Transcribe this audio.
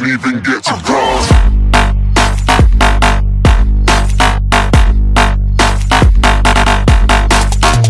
didn't even get to ride.